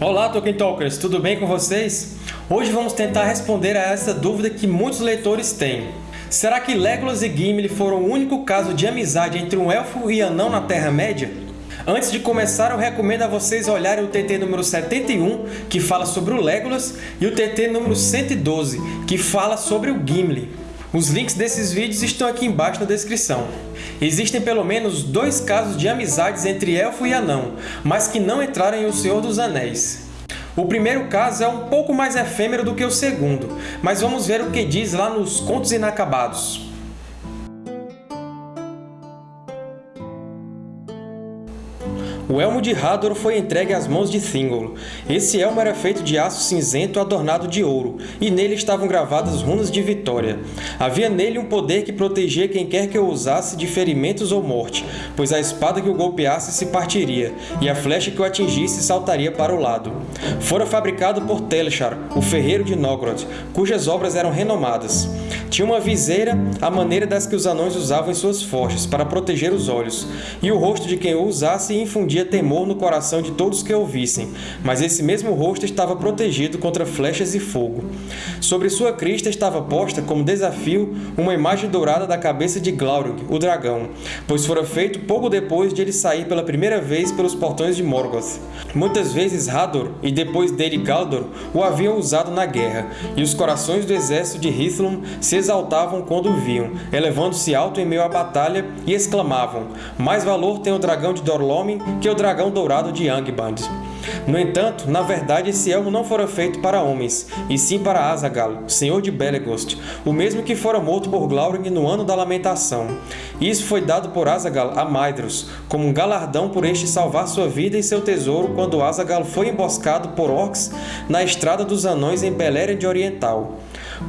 Olá, Tolkien Talkers! Tudo bem com vocês? Hoje vamos tentar responder a essa dúvida que muitos leitores têm. Será que Legolas e Gimli foram o único caso de amizade entre um elfo e anão na Terra-média? Antes de começar, eu recomendo a vocês olharem o TT número 71, que fala sobre o Legolas, e o TT número 112, que fala sobre o Gimli. Os links desses vídeos estão aqui embaixo na descrição. Existem pelo menos dois casos de amizades entre elfo e anão, mas que não entraram em O Senhor dos Anéis. O primeiro caso é um pouco mais efêmero do que o segundo, mas vamos ver o que diz lá nos Contos Inacabados. O elmo de Hador foi entregue às mãos de Thingol. Esse elmo era feito de aço cinzento adornado de ouro, e nele estavam gravadas runas de vitória. Havia nele um poder que protegia quem quer que o usasse de ferimentos ou morte, pois a espada que o golpeasse se partiria, e a flecha que o atingisse saltaria para o lado. Fora fabricado por Telchar, o ferreiro de Nogrod, cujas obras eram renomadas. Tinha uma viseira à maneira das que os anões usavam em suas forjas, para proteger os olhos, e o rosto de quem o usasse infundia temor no coração de todos que o vissem, mas esse mesmo rosto estava protegido contra flechas e fogo. Sobre sua crista estava posta, como desafio, uma imagem dourada da cabeça de Glaurung, o dragão, pois fora feito pouco depois de ele sair pela primeira vez pelos portões de Morgoth. Muitas vezes Hador, e depois dele Galdor, o haviam usado na guerra, e os corações do exército de Hithlum se exaltavam quando o viam, elevando-se alto em meio à batalha, e exclamavam, mais valor tem o dragão de Dorlomin que o dragão dourado de Angband. No entanto, na verdade esse elmo não fora feito para homens, e sim para Azaghal, senhor de Belegost, o mesmo que fora morto por Glaurung no Ano da Lamentação. Isso foi dado por Azaghal a Maedhros, como um galardão por este salvar sua vida e seu tesouro quando Azaghal foi emboscado por orcs na Estrada dos Anões em Beleriand Oriental.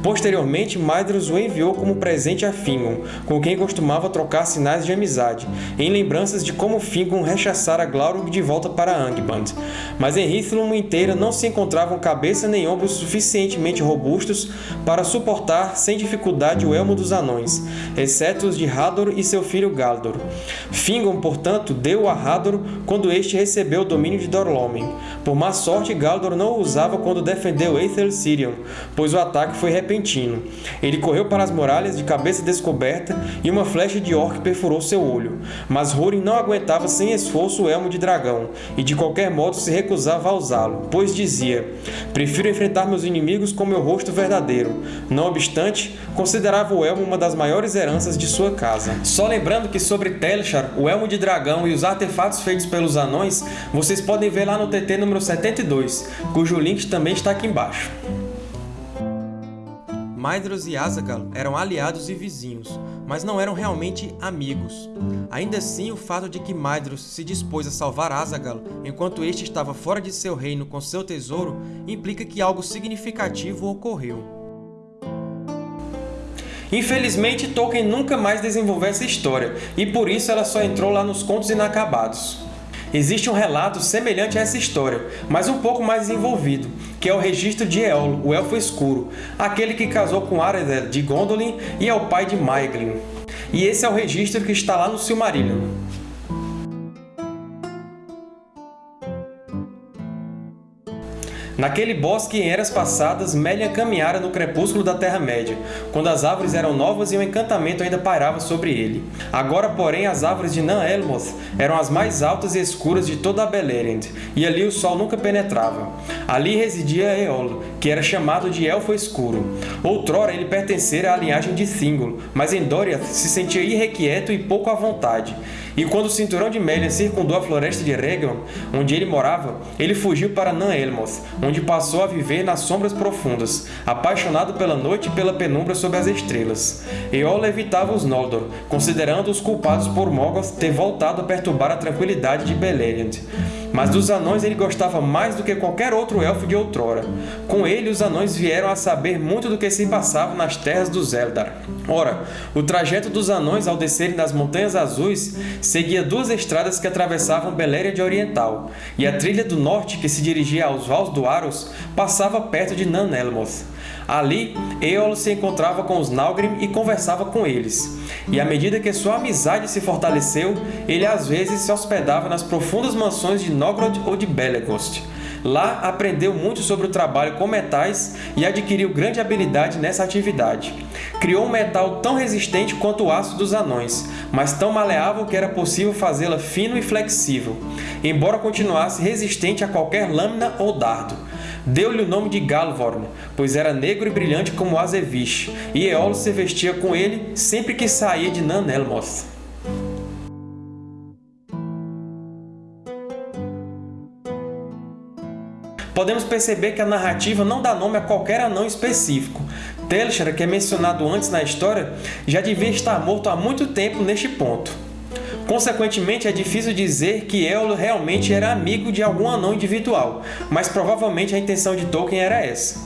Posteriormente, Maedhros o enviou como presente a Fingon, com quem costumava trocar sinais de amizade, em lembranças de como Fingon rechaçara Glaurung de volta para Angband. Mas em Hithlum inteira não se encontravam cabeça nem ombros suficientemente robustos para suportar sem dificuldade o elmo dos anões, exceto os de Hador e seu filho Galdor. Fingon, portanto, deu a Hador quando este recebeu o domínio de Dorlomen. Por má sorte, Galdor não o usava quando defendeu Aethel Sirion, pois o ataque foi repentino. Ele correu para as muralhas de cabeça descoberta e uma flecha de orc perfurou seu olho. Mas Húrin não aguentava sem esforço o elmo de dragão, e de qualquer modo se recusava a usá-lo, pois dizia Prefiro enfrentar meus inimigos com meu rosto verdadeiro. Não obstante, considerava o elmo uma das maiores heranças de sua casa. Só lembrando que sobre Telchar, o elmo de dragão e os artefatos feitos pelos anões, vocês podem ver lá no TT número 72, cujo link também está aqui embaixo. Maedhros e Azaghal eram aliados e vizinhos, mas não eram realmente amigos. Ainda assim, o fato de que Maedhros se dispôs a salvar Azaghal enquanto este estava fora de seu reino com seu tesouro implica que algo significativo ocorreu. Infelizmente, Tolkien nunca mais desenvolveu essa história, e por isso ela só entrou lá nos Contos Inacabados. Existe um relato semelhante a essa história, mas um pouco mais desenvolvido, que é o registro de Éolo, o Elfo Escuro, aquele que casou com Aredel de Gondolin e é o pai de Maeglin. E esse é o registro que está lá no Silmarillion. Naquele bosque, em eras passadas, Melian caminhara no crepúsculo da Terra-média, quando as árvores eram novas e o encantamento ainda pairava sobre ele. Agora, porém, as árvores de Nan-Elmoth eram as mais altas e escuras de toda a Beleriand, e ali o sol nunca penetrava. Ali residia Eolo, que era chamado de Elfo Escuro. Outrora ele pertencera à linhagem de Thingol, mas em Doriath se sentia irrequieto e pouco à vontade. E quando o cinturão de Melian circundou a floresta de Regel, onde ele morava, ele fugiu para Nan-Elmoth, onde passou a viver nas sombras profundas, apaixonado pela noite e pela penumbra sob as estrelas. Eola evitava os Noldor, considerando-os culpados por Morgoth ter voltado a perturbar a tranquilidade de Beleriand. Mas dos anões ele gostava mais do que qualquer outro elfo de outrora. Com ele, os anões vieram a saber muito do que se passava nas terras dos Eldar. Ora, o trajeto dos anões ao descerem das Montanhas Azuis seguia duas estradas que atravessavam Beleriand Oriental, e a trilha do norte, que se dirigia aos Vals do Aros, passava perto de Nan-Elmoth. Ali, Eolo se encontrava com os Nalgrim e conversava com eles. E à medida que sua amizade se fortaleceu, ele às vezes se hospedava nas profundas mansões de Nogrod ou de Belegost. Lá aprendeu muito sobre o trabalho com metais e adquiriu grande habilidade nessa atividade. Criou um metal tão resistente quanto o aço dos anões, mas tão maleável que era possível fazê-la fino e flexível, embora continuasse resistente a qualquer lâmina ou dardo. Deu-lhe o nome de Galvorn, pois era negro e brilhante como Azevish, e Eolo se vestia com ele sempre que saía de Nan Podemos perceber que a narrativa não dá nome a qualquer anão específico. Telstra, que é mencionado antes na história, já devia estar morto há muito tempo neste ponto. Consequentemente, é difícil dizer que Éolo realmente era amigo de algum anão individual, mas provavelmente a intenção de Tolkien era essa.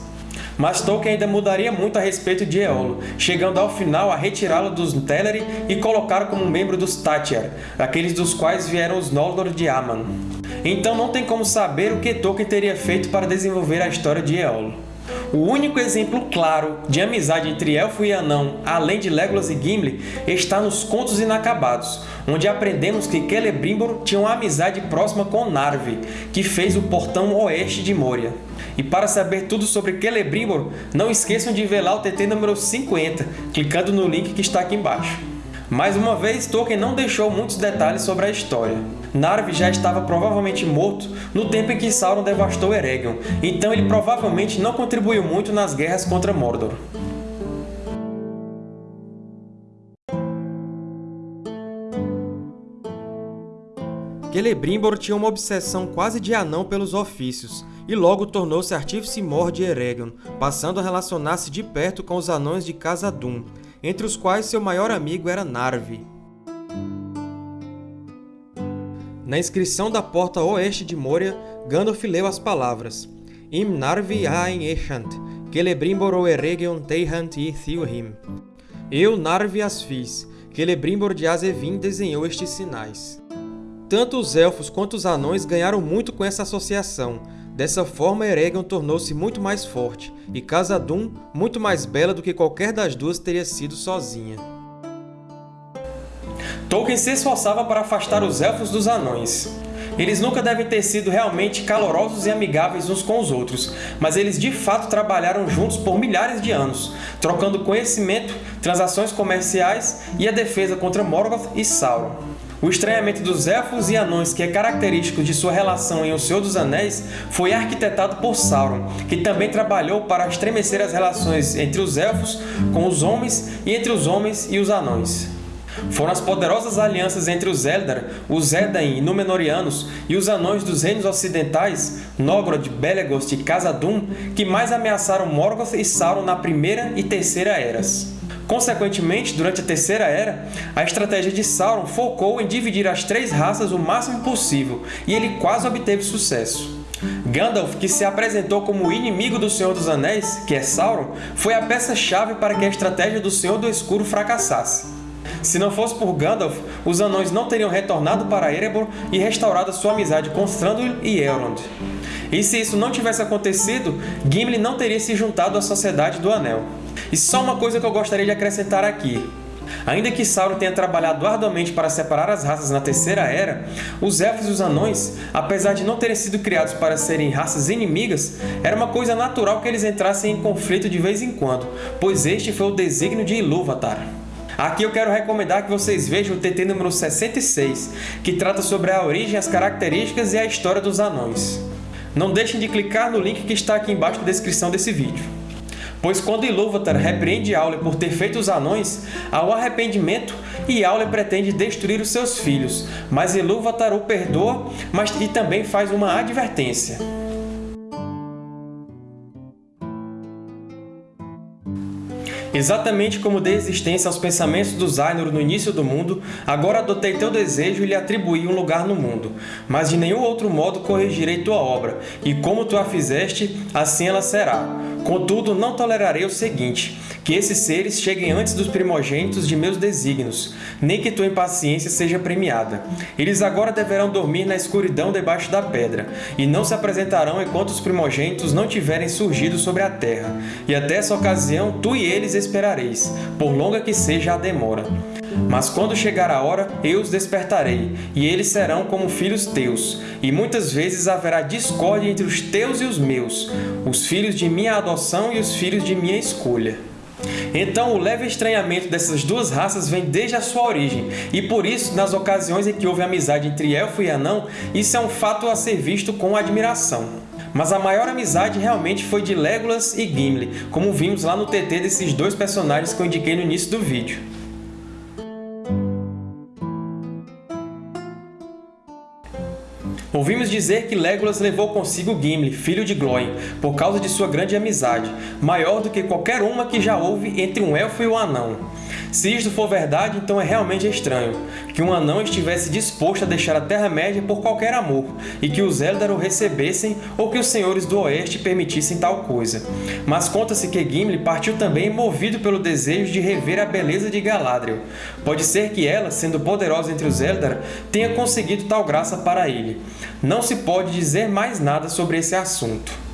Mas Tolkien ainda mudaria muito a respeito de Éolo, chegando ao final a retirá-lo dos Teleri e colocá-lo como membro dos Tátyr, aqueles dos quais vieram os Noldor de Aman. Então não tem como saber o que Tolkien teria feito para desenvolver a história de Éolo. O único exemplo claro de amizade entre Elfo e Anão, além de Legolas e Gimli, está nos Contos Inacabados, onde aprendemos que Celebrimbor tinha uma amizade próxima com Narvi, que fez o portão oeste de Moria. E para saber tudo sobre Celebrimbor, não esqueçam de ver lá o TT número 50, clicando no link que está aqui embaixo. Mais uma vez, Tolkien não deixou muitos detalhes sobre a história. Narvi já estava provavelmente morto no tempo em que Sauron devastou Eregion, então ele provavelmente não contribuiu muito nas guerras contra Mordor. Celebrimbor tinha uma obsessão quase de anão pelos ofícios, e logo tornou-se artífice mor de Eregion, passando a relacionar-se de perto com os anões de Casa Dûm, entre os quais seu maior amigo era Narvi. Na inscrição da porta oeste de Moria, Gandalf leu as palavras Im Narvi Ain Echant, Celebrimbor Eregion Teihant i Thilhim. Eu, Narvi, as fiz, Celebrimbor de Azevin desenhou estes sinais. Tanto os Elfos quanto os Anões ganharam muito com essa associação, Dessa forma, Eregion tornou-se muito mais forte, e Khazad-dûm muito mais bela do que qualquer das duas teria sido sozinha. Tolkien se esforçava para afastar os Elfos dos Anões. Eles nunca devem ter sido realmente calorosos e amigáveis uns com os outros, mas eles de fato trabalharam juntos por milhares de anos, trocando conhecimento, transações comerciais e a defesa contra Morgoth e Sauron. O estranhamento dos Elfos e Anões, que é característico de sua relação em O Senhor dos Anéis, foi arquitetado por Sauron, que também trabalhou para estremecer as relações entre os Elfos com os homens e entre os homens e os Anões. Foram as poderosas alianças entre os Eldar, os Edain e Númenóreanos e os Anões dos Reinos Ocidentais, Nogrod, Belegost e Khazad-dûm, que mais ameaçaram Morgoth e Sauron na Primeira e Terceira Eras. Consequentemente, durante a Terceira Era, a estratégia de Sauron focou em dividir as três raças o máximo possível, e ele quase obteve sucesso. Gandalf, que se apresentou como o inimigo do Senhor dos Anéis, que é Sauron, foi a peça-chave para que a estratégia do Senhor do Escuro fracassasse. Se não fosse por Gandalf, os Anões não teriam retornado para Erebor e restaurado sua amizade com Thranduil e Elrond. E se isso não tivesse acontecido, Gimli não teria se juntado à Sociedade do Anel. E só uma coisa que eu gostaria de acrescentar aqui. Ainda que Sauron tenha trabalhado arduamente para separar as raças na Terceira Era, os Elfos e os Anões, apesar de não terem sido criados para serem raças inimigas, era uma coisa natural que eles entrassem em conflito de vez em quando, pois este foi o desígnio de Ilúvatar. Aqui eu quero recomendar que vocês vejam o TT número 66, que trata sobre a origem, as características e a história dos anões. Não deixem de clicar no link que está aqui embaixo na descrição desse vídeo. Pois quando Ilúvatar repreende Aule por ter feito os anões, há o arrependimento e Aule pretende destruir os seus filhos, mas Ilúvatar o perdoa mas, e também faz uma advertência. Exatamente como dei existência aos pensamentos dos Ainur no início do mundo, agora adotei teu desejo e lhe atribuí um lugar no mundo. Mas de nenhum outro modo corrigirei tua obra, e como tu a fizeste, assim ela será. Contudo, não tolerarei o seguinte, que esses seres cheguem antes dos primogênitos de meus desígnios, nem que tua impaciência seja premiada. Eles agora deverão dormir na escuridão debaixo da pedra, e não se apresentarão enquanto os primogênitos não tiverem surgido sobre a terra. E até essa ocasião tu e eles esperareis, por longa que seja a demora. Mas quando chegar a hora, eu os despertarei, e eles serão como filhos teus. E muitas vezes haverá discórdia entre os teus e os meus, os filhos de minha adoção e os filhos de minha escolha. Então, o leve estranhamento dessas duas raças vem desde a sua origem, e por isso, nas ocasiões em que houve amizade entre Elfo e Anão, isso é um fato a ser visto com admiração. Mas a maior amizade realmente foi de Legolas e Gimli, como vimos lá no TT desses dois personagens que eu indiquei no início do vídeo. Ouvimos dizer que Legolas levou consigo Gimli, filho de Glóin, por causa de sua grande amizade, maior do que qualquer uma que já houve entre um elfo e um anão. Se isto for verdade, então é realmente estranho, que um anão estivesse disposto a deixar a Terra-média por qualquer amor, e que os Eldar o recebessem ou que os Senhores do Oeste permitissem tal coisa. Mas conta-se que Gimli partiu também movido pelo desejo de rever a beleza de Galadriel. Pode ser que ela, sendo poderosa entre os Eldar, tenha conseguido tal graça para ele. Não se pode dizer mais nada sobre esse assunto.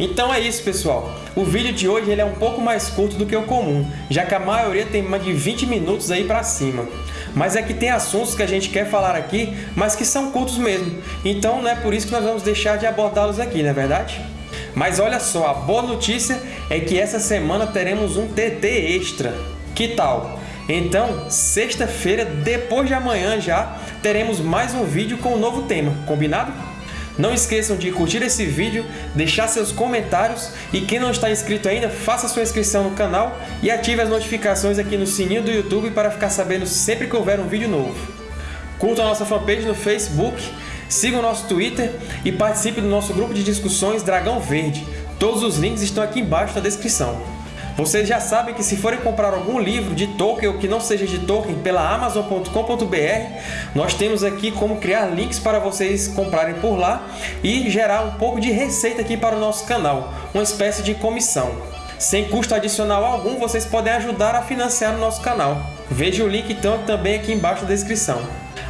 Então é isso, pessoal. O vídeo de hoje ele é um pouco mais curto do que o comum, já que a maioria tem mais de 20 minutos aí para cima. Mas é que tem assuntos que a gente quer falar aqui, mas que são curtos mesmo. Então não é por isso que nós vamos deixar de abordá-los aqui, não é verdade? Mas olha só, a boa notícia é que essa semana teremos um TT extra. Que tal? Então, sexta-feira, depois de amanhã já, teremos mais um vídeo com um novo tema, combinado? Não esqueçam de curtir esse vídeo, deixar seus comentários e quem não está inscrito ainda, faça sua inscrição no canal e ative as notificações aqui no sininho do YouTube para ficar sabendo sempre que houver um vídeo novo. Curtam a nossa fanpage no Facebook, sigam o nosso Twitter e participe do nosso grupo de discussões Dragão Verde. Todos os links estão aqui embaixo na descrição. Vocês já sabem que se forem comprar algum livro de Tolkien ou que não seja de Tolkien pela Amazon.com.br, nós temos aqui como criar links para vocês comprarem por lá e gerar um pouco de receita aqui para o nosso canal, uma espécie de comissão. Sem custo adicional algum, vocês podem ajudar a financiar o nosso canal. Veja o link então também aqui embaixo na descrição.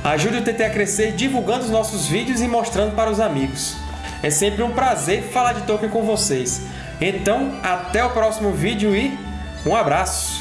Ajude o TT a crescer divulgando os nossos vídeos e mostrando para os amigos. É sempre um prazer falar de Tolkien com vocês. Então, até o próximo vídeo e um abraço!